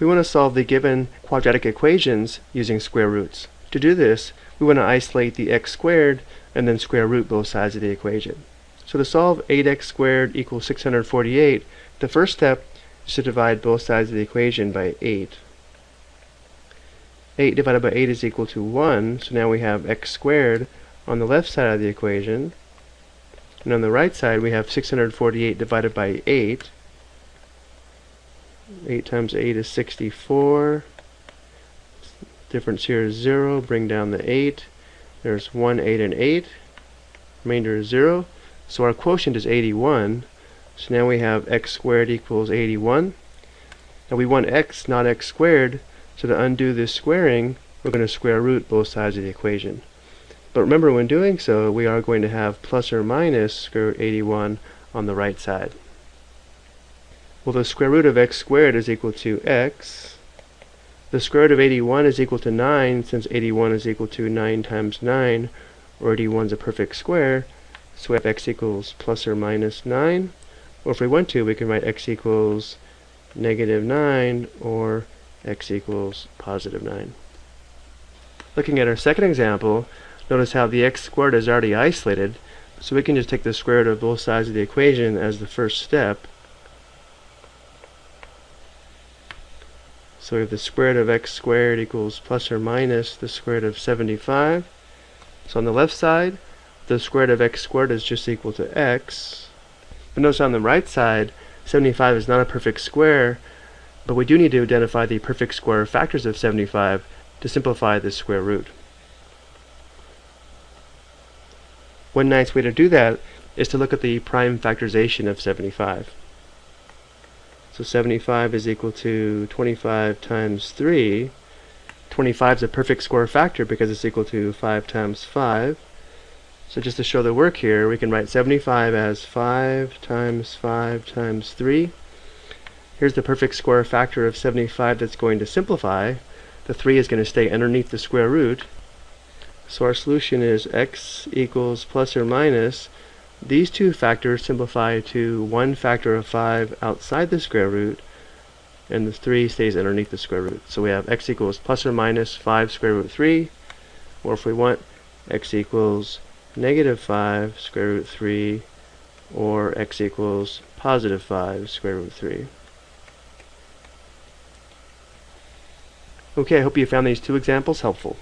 We want to solve the given quadratic equations using square roots. To do this, we want to isolate the x squared and then square root both sides of the equation. So to solve 8x squared equals 648, the first step is to divide both sides of the equation by 8. 8 divided by 8 is equal to 1, so now we have x squared on the left side of the equation. And on the right side we have 648 divided by 8. 8 times 8 is 64. Difference here is 0. Bring down the 8. There's 1, 8, and 8. Remainder is 0. So our quotient is 81. So now we have x squared equals 81. Now we want x, not x squared, so to undo this squaring, we're going to square root both sides of the equation. But remember, when doing so, we are going to have plus or minus square root 81 on the right side. Well, the square root of x squared is equal to x. The square root of 81 is equal to 9, since 81 is equal to 9 times 9, or 81 is a perfect square. So we have x equals plus or minus 9. Or if we want to, we can write x equals negative 9 or x equals positive 9. Looking at our second example, notice how the x squared is already isolated, so we can just take the square root of both sides of the equation as the first step. So we have the square root of x squared equals plus or minus the square root of 75. So on the left side, the square root of x squared is just equal to x. But notice on the right side, 75 is not a perfect square, but we do need to identify the perfect square factors of 75 to simplify this square root. One nice way to do that is to look at the prime factorization of 75. So 75 is equal to 25 times 3. 25 is a perfect square factor because it's equal to 5 times 5. So just to show the work here, we can write 75 as 5 times 5 times 3. Here's the perfect square factor of 75 that's going to simplify. The 3 is going to stay underneath the square root. So our solution is x equals plus or minus. These two factors simplify to one factor of 5 outside the square root, and the 3 stays underneath the square root. So we have x equals plus or minus 5 square root 3, or if we want, x equals negative 5 square root 3 or x equals positive 5 square root 3. Okay, I hope you found these two examples helpful.